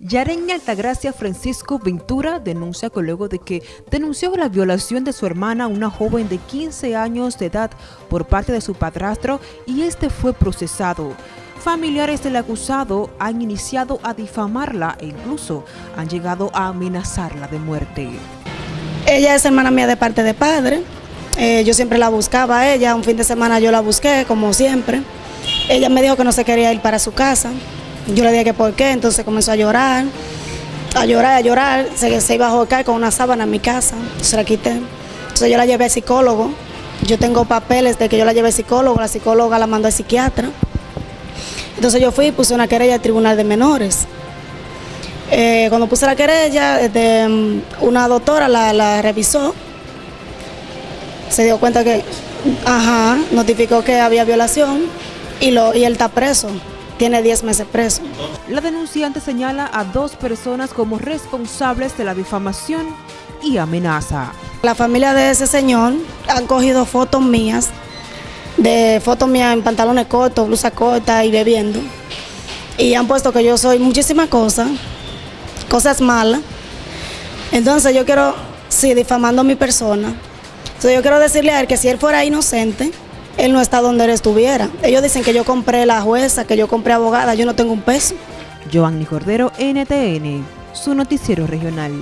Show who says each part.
Speaker 1: Yaren Altagracia Francisco Ventura denuncia que luego de que denunció la violación de su hermana, una joven de 15 años de edad, por parte de su padrastro y este fue procesado. Familiares del acusado han iniciado a difamarla e incluso han llegado a amenazarla de muerte.
Speaker 2: Ella es hermana mía de parte de padre. Eh, yo siempre la buscaba a ella. Un fin de semana yo la busqué, como siempre. Ella me dijo que no se quería ir para su casa. Yo le dije que por qué, entonces comenzó a llorar, a llorar, a llorar, se, iba a jocar con una sábana en mi casa, se la quité. Entonces yo la llevé al psicólogo, yo tengo papeles de que yo la llevé al psicólogo, la psicóloga la mandó al psiquiatra. Entonces yo fui y puse una querella al tribunal de menores. Eh, cuando puse la querella, este, una doctora la, revisó, se dio cuenta que, ajá, notificó que había violación y él está preso tiene 10 meses preso.
Speaker 1: La denunciante señala a dos personas como responsables de la difamación y amenaza.
Speaker 2: La familia de ese señor han cogido fotos mías, de fotos mías en pantalones cortos, blusa corta y bebiendo. Y han puesto que yo soy muchísimas cosas, cosas malas. Entonces yo quiero, sí, difamando a mi persona. Entonces yo quiero decirle a él que si él fuera inocente, él no está donde él estuviera. Ellos dicen que yo compré la jueza, que yo compré abogada, yo no tengo un peso.
Speaker 1: Joanny Cordero, NTN, su noticiero regional.